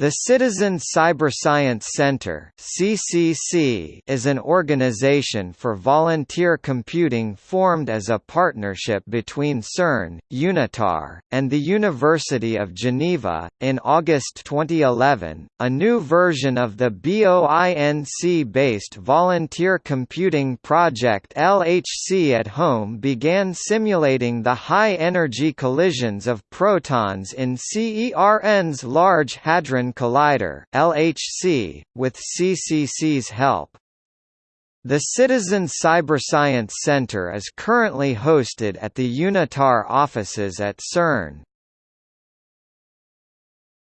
The Citizen Cyberscience Center (CCC) is an organization for volunteer computing formed as a partnership between CERN, UNITAR, and the University of Geneva. In August 2011, a new version of the BOINC-based volunteer computing project LHC at Home began simulating the high-energy collisions of protons in CERN's Large Hadron Collider (LHC) with CCC's help. The Citizen Cyberscience Center is currently hosted at the UNITAR offices at CERN.